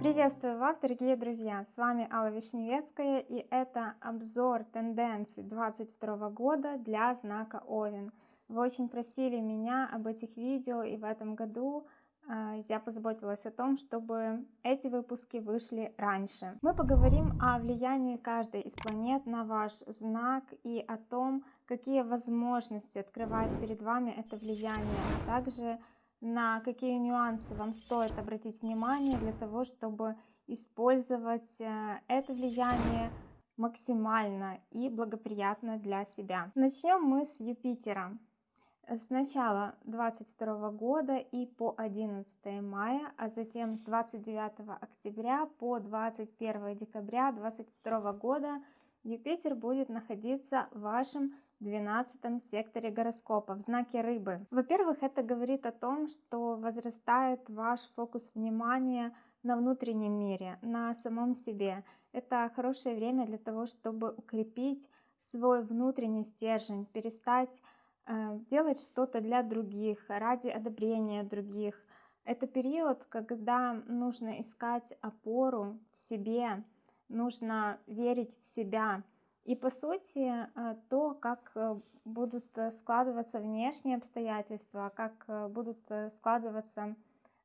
Приветствую вас, дорогие друзья! С вами Алла Вишневецкая и это обзор тенденций 2022 года для знака Овен. Вы очень просили меня об этих видео и в этом году э, я позаботилась о том, чтобы эти выпуски вышли раньше. Мы поговорим о влиянии каждой из планет на ваш знак и о том, какие возможности открывает перед вами это влияние, а также на какие нюансы вам стоит обратить внимание для того, чтобы использовать э, это влияние максимально и благоприятно для себя. Начнем мы с Юпитера. С начала 22 года и по 11 мая, а затем с 29 октября по 21 декабря 22 года Юпитер будет находиться в вашем 12 секторе гороскопа в знаке рыбы. Во-первых, это говорит о том, что возрастает ваш фокус внимания на внутреннем мире, на самом себе. Это хорошее время для того, чтобы укрепить свой внутренний стержень, перестать э, делать что-то для других, ради одобрения других. Это период, когда нужно искать опору в себе, нужно верить в себя, и по сути, э, то, как э, будут э, складываться внешние обстоятельства, как будут складываться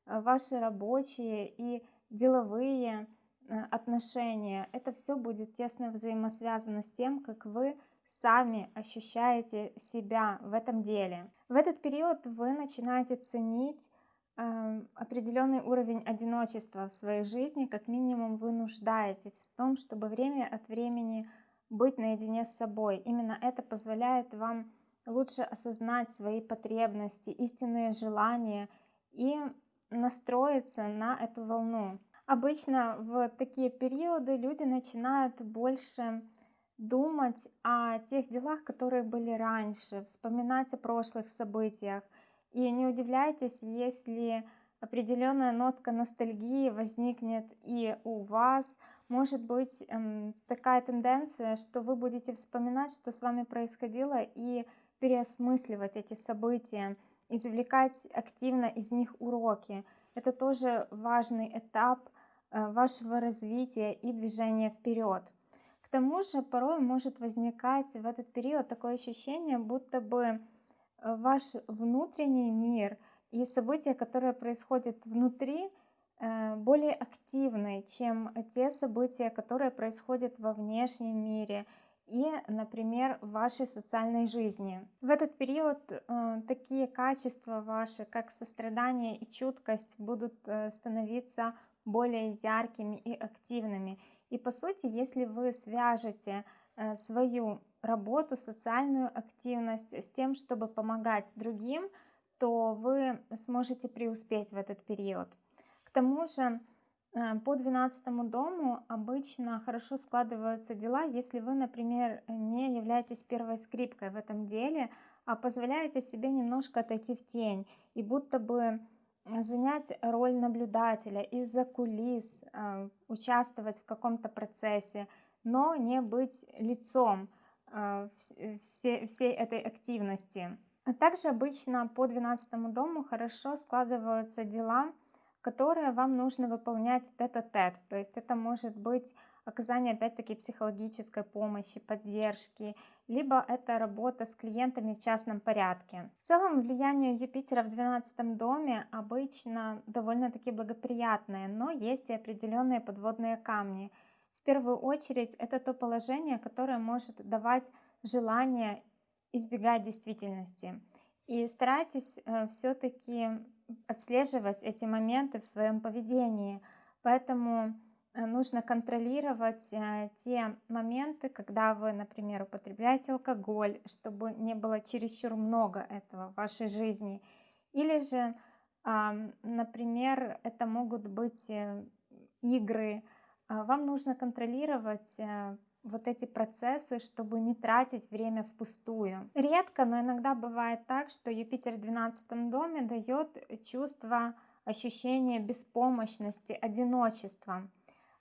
ваши рабочие и деловые отношения, это все будет тесно взаимосвязано с тем, как вы сами ощущаете себя в этом деле. В этот период вы начинаете ценить определенный уровень одиночества в своей жизни, как минимум вы нуждаетесь в том, чтобы время от времени быть наедине с собой. Именно это позволяет вам лучше осознать свои потребности, истинные желания и настроиться на эту волну. Обычно в такие периоды люди начинают больше думать о тех делах, которые были раньше, вспоминать о прошлых событиях. И не удивляйтесь, если определенная нотка ностальгии возникнет и у вас. Может быть эм, такая тенденция, что вы будете вспоминать, что с вами происходило, и переосмысливать эти события, извлекать активно из них уроки. Это тоже важный этап э, вашего развития и движения вперед. К тому же порой может возникать в этот период такое ощущение, будто бы ваш внутренний мир – и события, которые происходят внутри, э, более активны, чем те события, которые происходят во внешнем мире и, например, в вашей социальной жизни. В этот период э, такие качества ваши, как сострадание и чуткость, будут э, становиться более яркими и активными. И по сути, если вы свяжете свою работу, социальную активность с тем, чтобы помогать другим, то вы сможете преуспеть в этот период. К тому же э, по 12 дому обычно хорошо складываются дела, если вы, например, не являетесь первой скрипкой в этом деле, а позволяете себе немножко отойти в тень и будто бы занять роль наблюдателя из-за кулис, э, участвовать в каком-то процессе, но не быть лицом э, всей этой активности. А также обычно по 12 дому хорошо складываются дела, которые вам нужно выполнять тет-а-тет. -тет. То есть это может быть оказание опять-таки психологической помощи, поддержки, либо это работа с клиентами в частном порядке. В целом влияние Юпитера в 12 доме обычно довольно-таки благоприятное, но есть и определенные подводные камни. В первую очередь это то положение, которое может давать желание избегать действительности. И старайтесь э, все-таки отслеживать эти моменты в своем поведении. Поэтому э, нужно контролировать э, те моменты, когда вы, например, употребляете алкоголь, чтобы не было чересчур много этого в вашей жизни. Или же, например, это могут быть игры. Вам нужно контролировать вот эти процессы, чтобы не тратить время впустую. Редко, но иногда бывает так, что Юпитер в 12 доме дает чувство ощущения беспомощности, одиночества.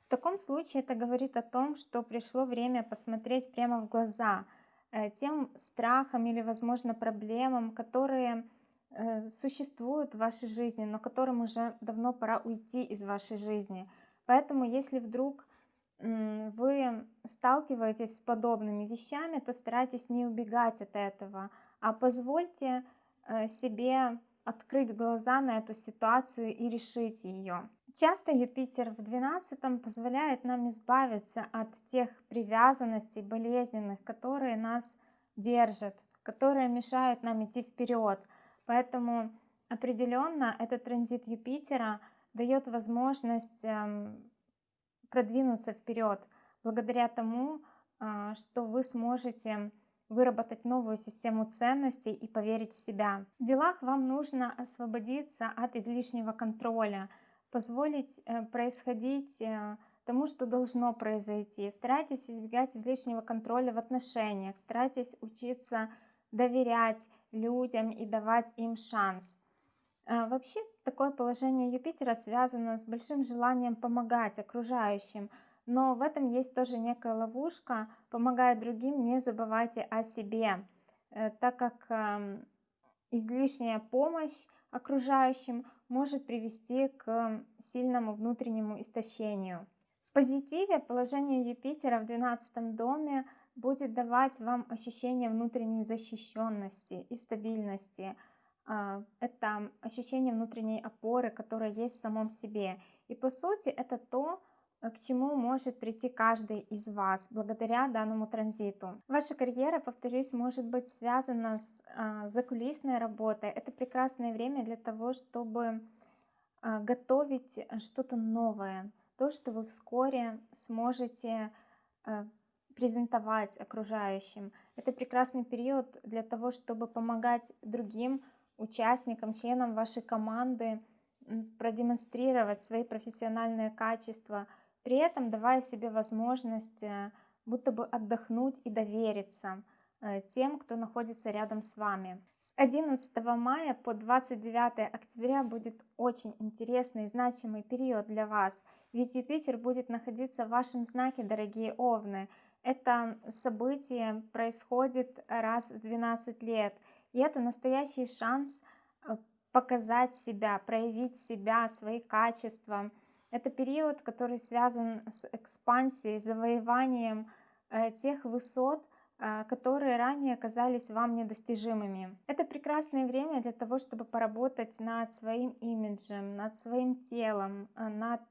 В таком случае это говорит о том, что пришло время посмотреть прямо в глаза э, тем страхам или, возможно, проблемам, которые э, существуют в вашей жизни, но которым уже давно пора уйти из вашей жизни. Поэтому, если вдруг вы сталкиваетесь с подобными вещами, то старайтесь не убегать от этого, а позвольте э, себе открыть глаза на эту ситуацию и решить ее. Часто Юпитер в 12 позволяет нам избавиться от тех привязанностей болезненных, которые нас держат, которые мешают нам идти вперед. Поэтому определенно этот транзит Юпитера дает возможность эм, продвинуться вперед благодаря тому, а, что вы сможете выработать новую систему ценностей и поверить в себя. В делах вам нужно освободиться от излишнего контроля, позволить э, происходить э, тому, что должно произойти. Старайтесь избегать излишнего контроля в отношениях, старайтесь учиться доверять людям и давать им шанс. А, вообще, такое положение Юпитера связано с большим желанием помогать окружающим, но в этом есть тоже некая ловушка. Помогая другим, не забывайте о себе, э, так как излишняя помощь окружающим может привести к сильному внутреннему истощению. В позитиве положение Юпитера в 12 доме будет давать вам ощущение внутренней защищенности и стабильности – это ощущение внутренней опоры, которая есть в самом себе. И по сути это то, э, к чему может прийти каждый из вас благодаря данному транзиту. Ваша карьера, повторюсь, может быть связана с а, закулисной работой. Это прекрасное время для того, чтобы а, готовить что-то новое, то, что вы вскоре сможете а, презентовать окружающим. Это прекрасный период для того, чтобы помогать другим участникам, членам вашей команды продемонстрировать свои профессиональные качества, при этом давая себе возможность э, будто бы отдохнуть и довериться э, тем, кто находится рядом с вами. С 11 мая по 29 октября будет очень интересный и значимый период для вас, ведь Юпитер будет находиться в вашем знаке, дорогие Овны. Это событие происходит раз в 12 лет – и это настоящий шанс э, показать себя, проявить себя, свои качества. Это период, который связан с экспансией, завоеванием э, тех высот, э, которые ранее казались вам недостижимыми. Это прекрасное время для того, чтобы поработать над своим имиджем, над своим телом, над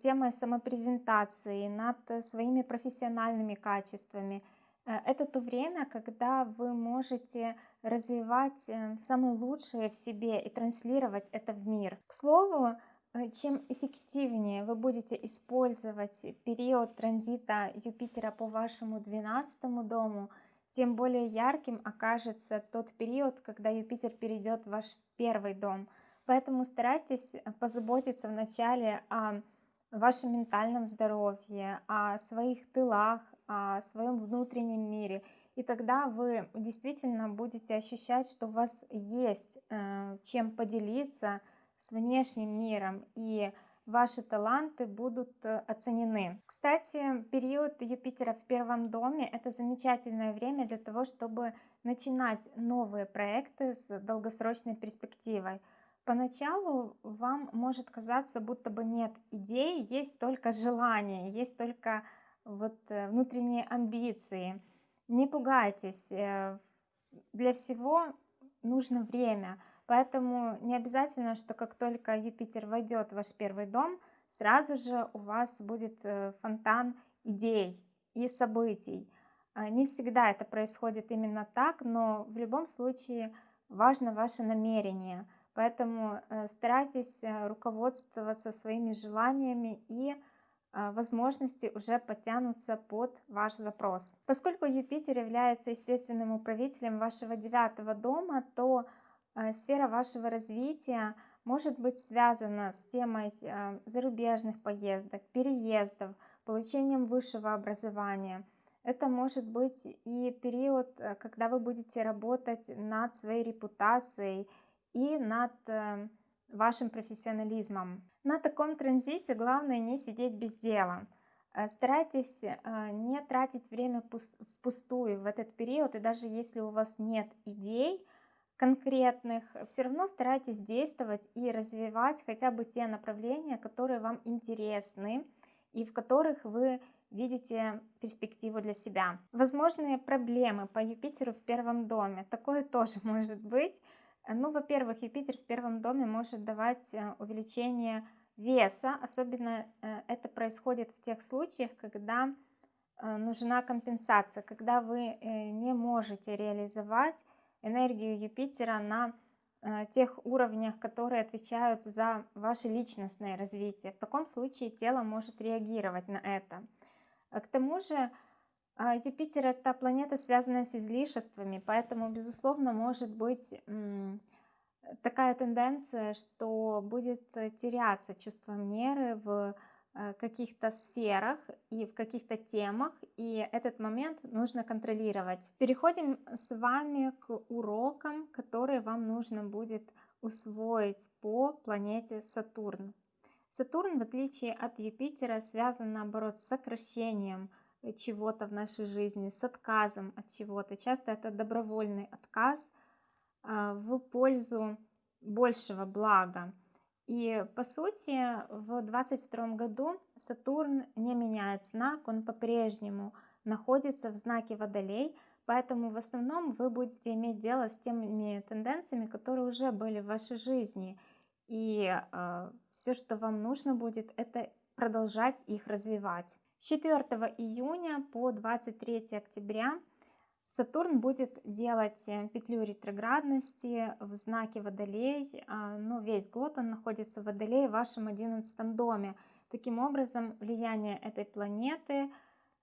темой самопрезентации, над своими профессиональными качествами. Это то время, когда вы можете развивать э, самое лучшее в себе и транслировать это в мир. К слову, э, чем эффективнее вы будете использовать период транзита Юпитера по вашему 12 дому, тем более ярким окажется тот период, когда Юпитер перейдет в ваш первый дом. Поэтому старайтесь позаботиться вначале о вашем ментальном здоровье, о своих тылах, о своем внутреннем мире – и тогда вы действительно будете ощущать, что у вас есть э, чем поделиться с внешним миром, и ваши таланты будут э, оценены. Кстати, период Юпитера в первом доме – это замечательное время для того, чтобы начинать новые проекты с долгосрочной перспективой. Поначалу вам может казаться, будто бы нет идей, есть только желание, есть только вот э, внутренние амбиции – не пугайтесь, э, для всего нужно время, поэтому не обязательно, что как только Юпитер войдет в ваш первый дом, сразу же у вас будет э, фонтан идей и событий. А, не всегда это происходит именно так, но в любом случае важно ваше намерение. Поэтому старайтесь руководствоваться своими желаниями и возможности уже подтянутся под ваш запрос. Поскольку Юпитер является естественным управителем вашего девятого дома, то а, сфера вашего развития может быть связана с темой а, зарубежных поездок, переездов, получением высшего образования. Это может быть и период, когда вы будете работать над своей репутацией и над вашим профессионализмом. На таком транзите главное не сидеть без дела. Э, старайтесь э, не тратить время впустую в этот период, и даже если у вас нет идей, конкретных, все равно старайтесь действовать и развивать хотя бы те направления, которые вам интересны и в которых вы видите перспективу для себя. Возможные проблемы по Юпитеру в первом доме. Такое тоже может быть. Ну, во-первых, Юпитер в первом доме может давать э, увеличение веса. Особенно э, это происходит в тех случаях, когда э, нужна компенсация, когда вы не можете реализовать энергию Юпитера на тех уровнях, которые отвечают за ваше личностное развитие. В таком случае тело может реагировать на это. К тому же Юпитер это планета, связанная с излишествами, поэтому, безусловно, может быть такая тенденция, что будет теряться чувство меры в э, каких-то сферах и в каких-то темах, и этот момент нужно контролировать. Переходим с вами к урокам, которые вам нужно будет усвоить по планете Сатурн. Сатурн, в отличие от Юпитера, связан, наоборот, с сокращением чего-то в нашей жизни, с отказом от чего-то. Часто это добровольный отказ а, в пользу большего блага. И по сути в 22 году Сатурн не меняет знак, он по-прежнему находится в знаке Водолей, поэтому в основном вы будете иметь дело с теми тенденциями, которые уже были в вашей жизни – и э, все, что вам нужно будет, это продолжать их развивать. С 4 июня по 23 октября Сатурн будет делать э, петлю ретроградности в знаке Водолей, э, ну, весь год он находится в Водолее в вашем 11 доме. Таким образом, влияние этой планеты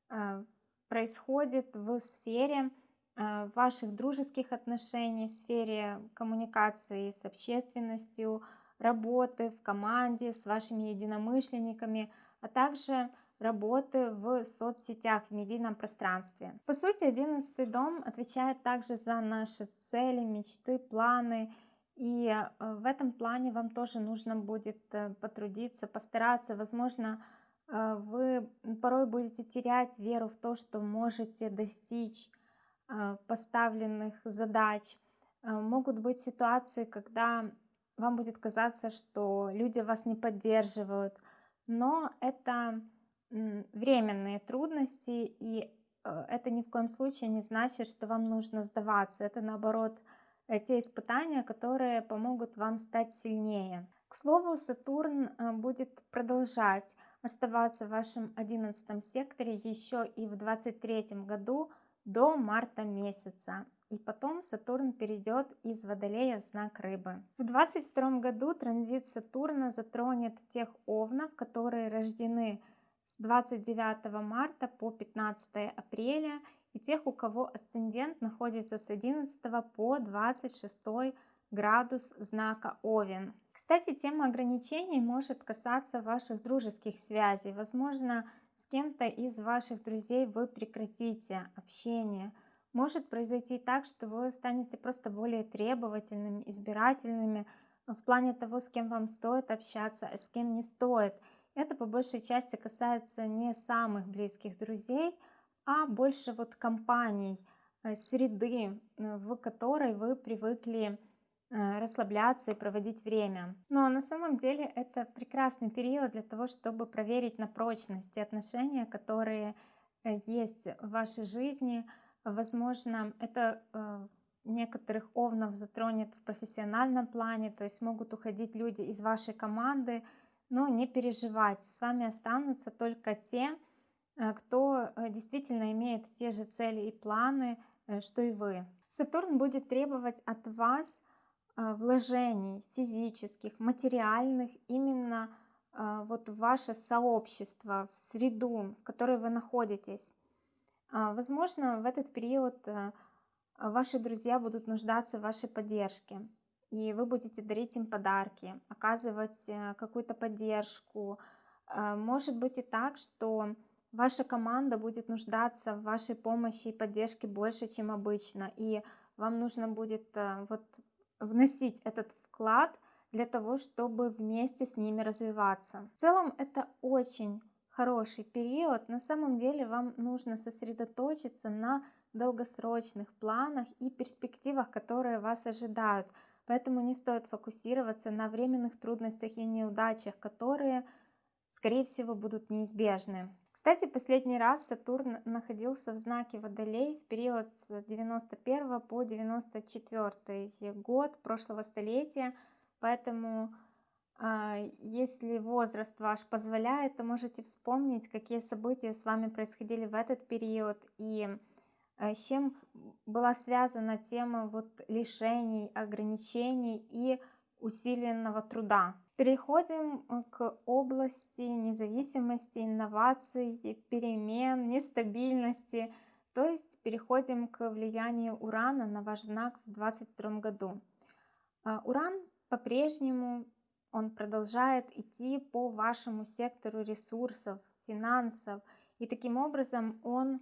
э, происходит в сфере ваших дружеских отношений, в сфере коммуникации с общественностью, работы в команде с вашими единомышленниками, а также работы в соцсетях, в медийном пространстве. По сути, одиннадцатый дом отвечает также за наши цели, мечты, планы. И э, в этом плане вам тоже нужно будет э, потрудиться, постараться. Возможно, э, вы порой будете терять веру в то, что можете достичь поставленных задач. Могут быть ситуации, когда вам будет казаться, что люди вас не поддерживают, но это временные трудности, и э, это ни в коем случае не значит, что вам нужно сдаваться. Это наоборот э, те испытания, которые помогут вам стать сильнее. К слову, Сатурн э, будет продолжать оставаться в вашем одиннадцатом секторе еще и в 23 году до марта месяца и потом Сатурн перейдет из Водолея в знак Рыбы. В 22 году транзит Сатурна затронет тех овнов, которые рождены с 29 марта по 15 апреля и тех, у кого асцендент находится с 11 по 26 градус знака Овен. Кстати, тема ограничений может касаться ваших дружеских связей. Возможно, с кем-то из ваших друзей вы прекратите общение – может произойти так, что вы станете просто более требовательными, избирательными в плане того, с кем вам стоит общаться, а с кем не стоит. Это по большей части касается не самых близких друзей, а больше вот компаний, э, среды, э, в которой вы привыкли э, расслабляться и проводить время. Но на самом деле это прекрасный период для того, чтобы проверить на прочность те отношения, которые есть в вашей жизни, Возможно, это некоторых овнов затронет в профессиональном плане, то есть могут уходить люди из вашей команды, но не переживайте, с вами останутся только те, э, кто э, действительно имеет те же цели и планы, что и вы. Сатурн будет требовать от вас вложений физических, материальных именно вот в ваше сообщество, в среду, в которой вы находитесь. А, возможно, в этот период э, ваши друзья будут нуждаться в вашей поддержке, и вы будете дарить им подарки, оказывать э, какую-то поддержку. А, может быть и так, что ваша команда будет нуждаться в вашей помощи и поддержке больше, чем обычно, и вам нужно будет э, вот вносить этот вклад для того, чтобы вместе с ними развиваться. В целом это очень хороший период, на самом деле вам нужно сосредоточиться на долгосрочных планах и перспективах, которые вас ожидают. Поэтому не стоит фокусироваться на временных трудностях и неудачах, которые, скорее всего, будут неизбежны. Кстати, последний раз Сатурн находился в знаке Водолей в период с 91 по 94 год прошлого столетия, поэтому а, если возраст ваш позволяет, то можете вспомнить, какие события с вами происходили в этот период и с чем была связана тема вот лишений, ограничений и усиленного труда. Переходим э, к области независимости, инноваций, перемен, нестабильности, то есть переходим к влиянию Урана на ваш знак в 2022 году. А, Уран по-прежнему он продолжает идти по вашему сектору ресурсов, финансов, и таким образом он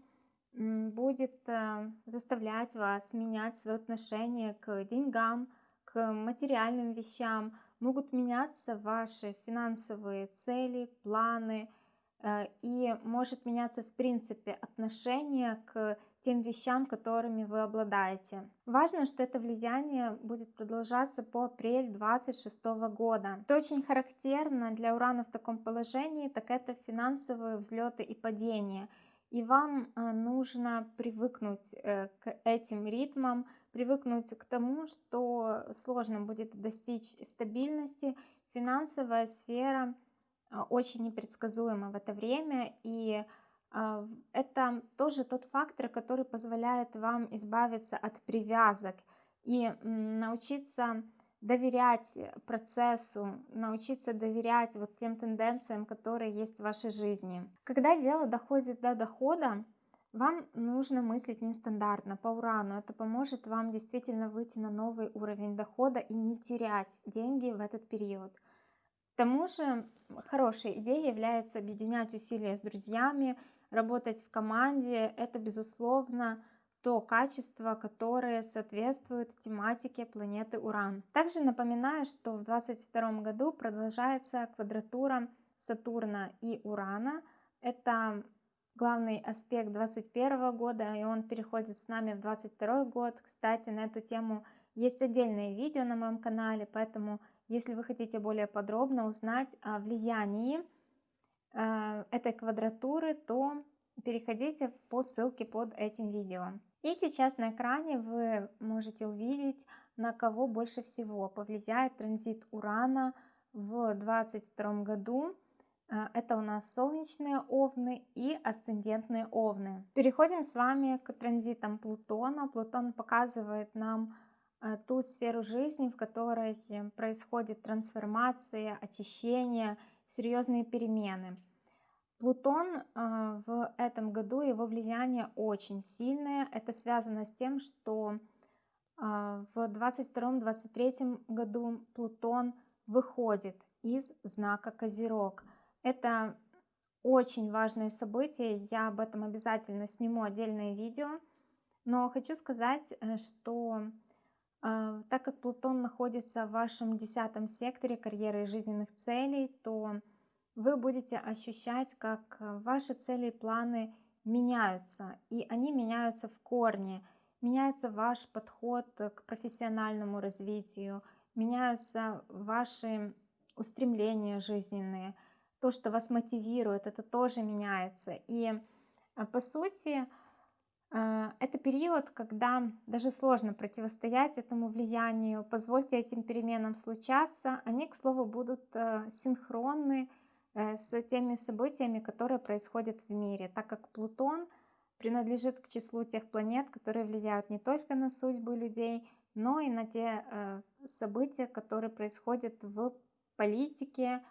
будет э, заставлять вас менять свое отношение к деньгам, к материальным вещам, могут меняться ваши финансовые цели, планы, э, и может меняться в принципе отношение к тем вещам, которыми вы обладаете. Важно, что это влияние будет продолжаться по апрель 26 года. Что очень характерно для Урана в таком положении, так это финансовые взлеты и падения. И вам э, нужно привыкнуть э, к этим ритмам, привыкнуть к тому, что сложно будет достичь стабильности. Финансовая сфера э, очень непредсказуема в это время, и а, это тоже тот фактор, который позволяет вам избавиться от привязок и научиться доверять процессу, научиться доверять вот тем тенденциям, которые есть в вашей жизни. Когда дело доходит до дохода, вам нужно мыслить нестандартно, по урану. Это поможет вам действительно выйти на новый уровень дохода и не терять деньги в этот период. К тому же хорошей идеей является объединять усилия с друзьями, работать в команде, это, безусловно, то качество, которое соответствует тематике планеты Уран. Также напоминаю, что в 2022 году продолжается квадратура Сатурна и Урана. Это главный аспект 2021 года, и он переходит с нами в 2022 год. Кстати, на эту тему есть отдельное видео на моем канале, поэтому если вы хотите более подробно узнать о влиянии Э, этой квадратуры, то переходите по ссылке под этим видео. И сейчас на экране вы можете увидеть, на кого больше всего повлияет транзит Урана в 2022 году. Э, это у нас солнечные овны и асцендентные овны. Переходим с вами к транзитам Плутона. Плутон показывает нам э, ту сферу жизни, в которой происходит трансформация, очищение, серьезные перемены. Плутон а, в этом году, его влияние очень сильное. Это связано с тем, что а, в 22-23 году Плутон выходит из знака Козерог. Это очень важное событие, я об этом обязательно сниму отдельное видео. Но хочу сказать, э, что э, так как Плутон находится в вашем десятом секторе карьеры и жизненных целей, то вы будете ощущать, как э, ваши цели и планы меняются, и они меняются в корне. Меняется ваш подход к профессиональному развитию, меняются ваши устремления жизненные, то, что вас мотивирует, это тоже меняется. И э, по сути, э, это период, когда даже сложно противостоять этому влиянию. Позвольте этим переменам случаться. Они, к слову, будут синхронны Э, с теми событиями, которые происходят в мире, так как Плутон принадлежит к числу тех планет, которые влияют не только на судьбы людей, но и на те э, события, которые происходят в политике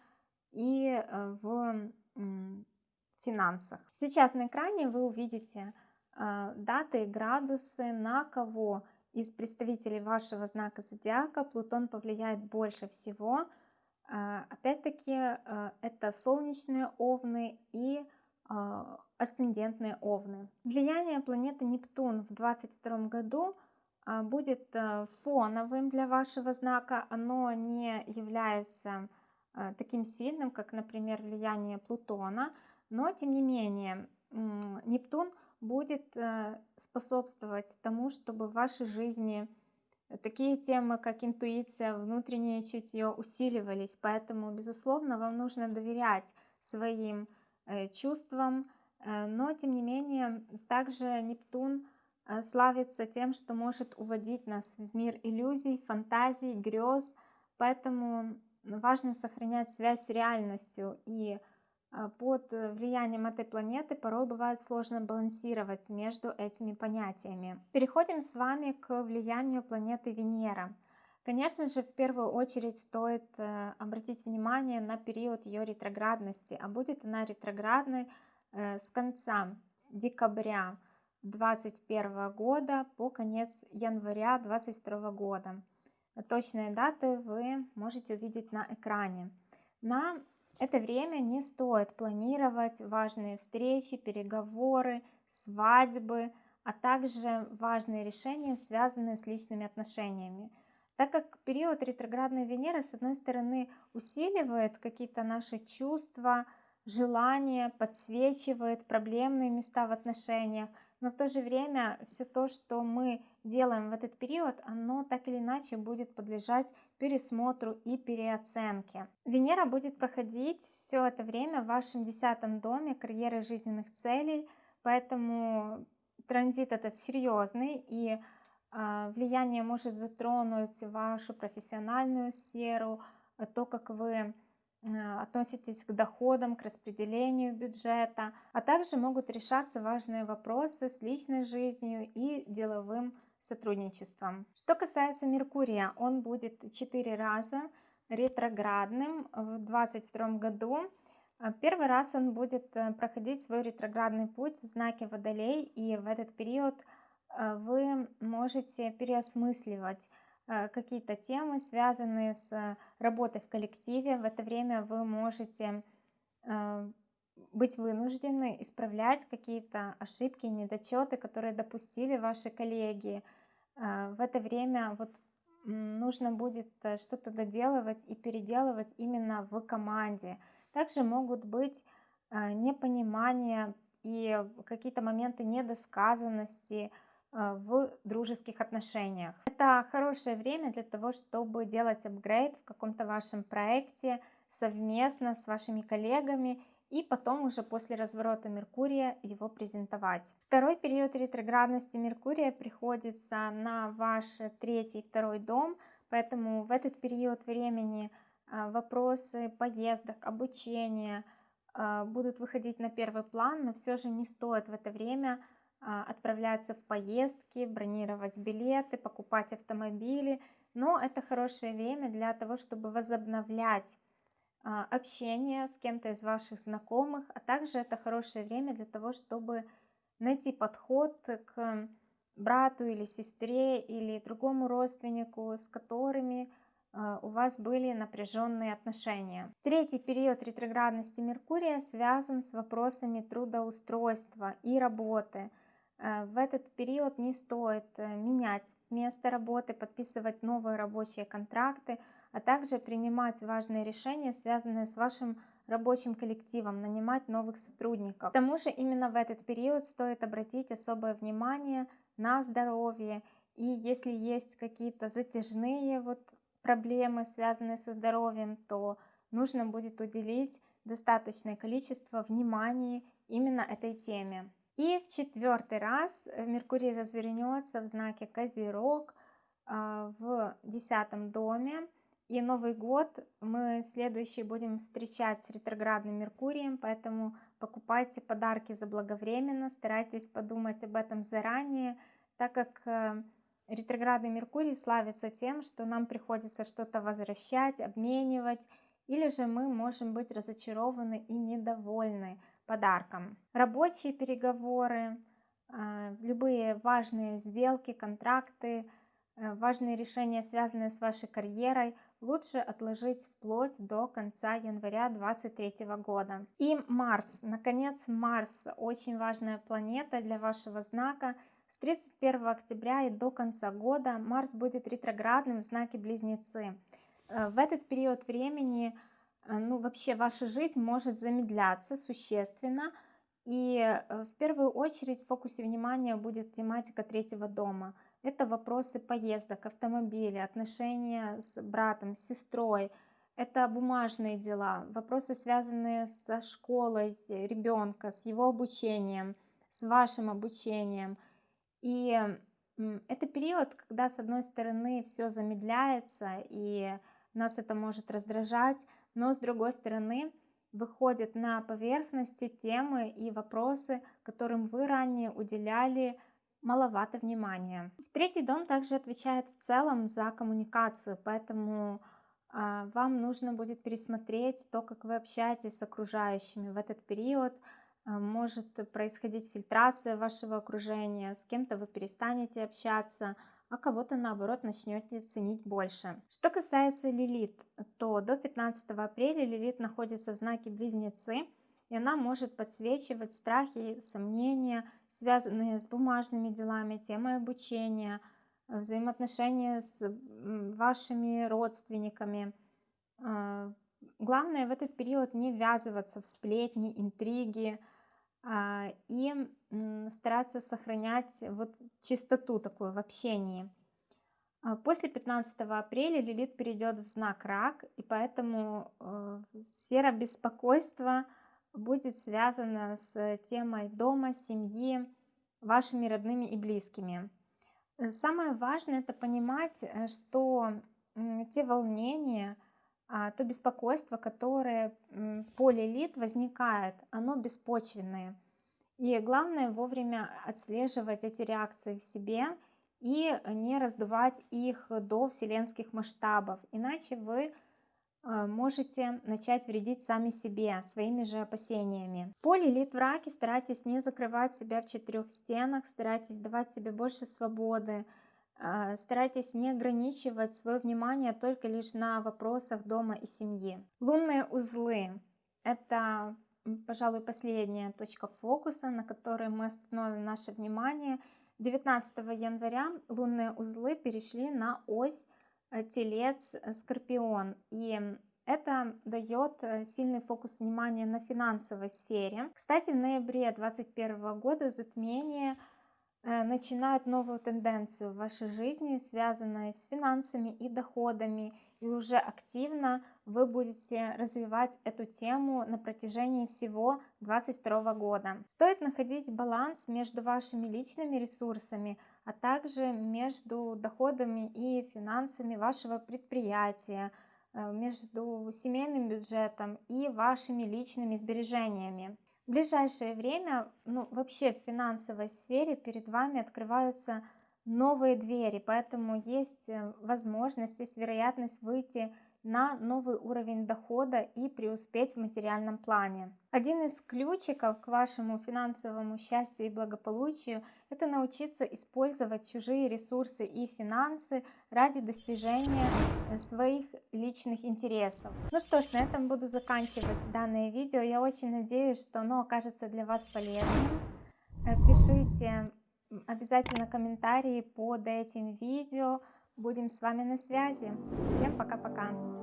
и э, в финансах. Сейчас на экране вы увидите даты и градусы, на кого из представителей вашего знака зодиака Плутон повлияет больше всего – опять-таки, а, это солнечные овны и а, асцендентные овны. Влияние планеты Нептун в 2022 году будет фоновым для вашего знака. Оно не является таким сильным, как, например, влияние Плутона, но, тем не менее, Нептун будет э, способствовать тому, чтобы в вашей жизни такие темы, как интуиция, внутреннее чутье усиливались. Поэтому, безусловно, вам нужно доверять своим э, чувствам, э, но, тем не менее, также Нептун славится тем, что может уводить нас в мир иллюзий, фантазий, грез. Поэтому важно сохранять связь с реальностью и а, под э, влиянием этой планеты порой бывает сложно балансировать между этими понятиями. Переходим с вами к влиянию планеты Венера. Конечно же, в первую очередь стоит э, обратить внимание на период ее ретроградности, а будет она ретроградной э, с конца декабря 2021 года по конец января 2022 года. Точные даты вы можете увидеть на экране. На это время не стоит планировать важные встречи, переговоры, свадьбы, а также важные решения, связанные с личными отношениями. Так как период ретроградной Венеры, с одной стороны, усиливает какие-то наши чувства, желания, подсвечивает проблемные места в отношениях, но в то же время все то, что мы делаем в этот период, оно так или иначе будет подлежать пересмотру и переоценке. Венера будет проходить все это время в вашем десятом доме карьеры жизненных целей, поэтому транзит это серьезный и э, влияние может затронуть вашу профессиональную сферу, то, как вы Э, относитесь к доходам, к распределению бюджета, а также могут решаться важные вопросы с личной жизнью и деловым сотрудничеством. Что касается Меркурия, он будет 4 раза ретроградным в 2022 году. Э, первый раз он будет э, проходить свой ретроградный путь в знаке Водолей, и в этот период вы можете переосмысливать Э, какие-то темы, связанные с работой в коллективе. В это время вы можете э, быть вынуждены исправлять какие-то ошибки недочеты, которые допустили ваши коллеги. Э, в это время вот нужно будет что-то доделывать и переделывать именно в команде. Также могут быть непонимания и какие-то моменты недосказанности, а, в дружеских отношениях. Это хорошее время для того, чтобы делать апгрейд в каком-то вашем проекте совместно с вашими коллегами и потом уже после разворота Меркурия его презентовать. Второй период ретроградности Меркурия приходится на ваш третий и второй дом, поэтому в этот период времени а, вопросы поездок, обучения а, будут выходить на первый план, но все же не стоит в это время а, отправляться в поездки, бронировать билеты, покупать автомобили. Но это хорошее время для того, чтобы возобновлять общение с кем-то из ваших знакомых, а также это хорошее время для того, чтобы найти подход к брату или сестре или другому родственнику, с которыми а, у вас были напряженные отношения. Третий период ретроградности Меркурия связан с вопросами трудоустройства и работы – Э, в этот период не стоит э, менять место работы, подписывать новые рабочие контракты, а также принимать важные решения, связанные с вашим рабочим коллективом, нанимать новых сотрудников. К тому же именно в этот период стоит обратить особое внимание на здоровье. И если есть какие-то затяжные вот проблемы, связанные со здоровьем, то нужно будет уделить достаточное количество внимания именно этой теме. И в четвертый раз Меркурий развернется в знаке Козерог а, в десятом доме. И Новый год мы следующий будем встречать с ретроградным Меркурием, поэтому покупайте подарки заблаговременно, старайтесь подумать об этом заранее, так как э, ретроградный Меркурий славится тем, что нам приходится что-то возвращать, обменивать, или же мы можем быть разочарованы и недовольны подарком. Рабочие переговоры, а, любые важные сделки, контракты, э, важные решения, связанные с вашей карьерой, лучше отложить вплоть до конца января 2023 года. И Марс, наконец, Марс, очень важная планета для вашего знака. С 31 октября и до конца года Марс будет ретроградным в знаке Близнецы. Э, в этот период времени Э, ну, вообще ваша жизнь может замедляться существенно, И э, в первую очередь в фокусе внимания будет тематика третьего дома. Это вопросы поездок, автомобиля, отношения с братом, с сестрой. Это бумажные дела, вопросы, связанные со школой ребенка, с его обучением, с вашим обучением. И это период, когда, с одной стороны, все замедляется, и нас это может раздражать, но, с другой стороны, выходят на поверхности темы и вопросы, которым вы ранее уделяли маловато внимания. В третий дом также отвечает в целом за коммуникацию, поэтому а, вам нужно будет пересмотреть то, как вы общаетесь с окружающими в этот период. А, может происходить фильтрация вашего окружения, с кем-то вы перестанете общаться, а кого-то наоборот начнете ценить больше. Что касается Лилит, то до 15 апреля Лилит находится в знаке Близнецы, и она может подсвечивать страхи, сомнения, связанные с бумажными делами, темой обучения, взаимоотношения с вашими родственниками. А, главное в этот период не ввязываться в сплетни, интриги а, и стараться сохранять вот чистоту такую в общении. А, после 15 апреля Лилит перейдет в знак Рак, и поэтому э, сфера беспокойства будет связана с темой дома, семьи, вашими родными и близкими. Э, самое важное это понимать, э, что те волнения, а, то беспокойство, которое по лилит возникает, оно беспочвенное. И главное вовремя отслеживать эти реакции в себе и не раздувать их до вселенских масштабов, иначе вы можете начать вредить сами себе своими же опасениями. По лилит в раке старайтесь не закрывать себя в четырех стенах, старайтесь давать себе больше свободы, а, старайтесь не ограничивать свое внимание только лишь на вопросах дома и семьи. Лунные узлы – это, пожалуй, последняя точка фокуса, на которой мы остановим наше внимание. 19 января лунные узлы перешли на ось телец, э, скорпион. И это дает э, сильный фокус внимания на финансовой сфере. Кстати, в ноябре 2021 года затмение начинает новую тенденцию в вашей жизни, связанную с финансами и доходами, и уже активно вы будете развивать эту тему на протяжении всего 2022 года. Стоит находить баланс между вашими личными ресурсами, а также между доходами и финансами вашего предприятия, э, между семейным бюджетом и вашими личными сбережениями. В ближайшее время, ну вообще в финансовой сфере перед вами открываются новые двери, поэтому есть э, возможность, есть вероятность выйти на новый уровень дохода и преуспеть в материальном плане. Один из ключиков к вашему финансовому счастью и благополучию – это научиться использовать чужие ресурсы и финансы ради достижения своих личных интересов. Ну что ж, на этом буду заканчивать данное видео. Я очень надеюсь, что оно окажется для вас полезным. Э, пишите обязательно комментарии под этим видео. Будем с вами на связи. Всем пока-пока.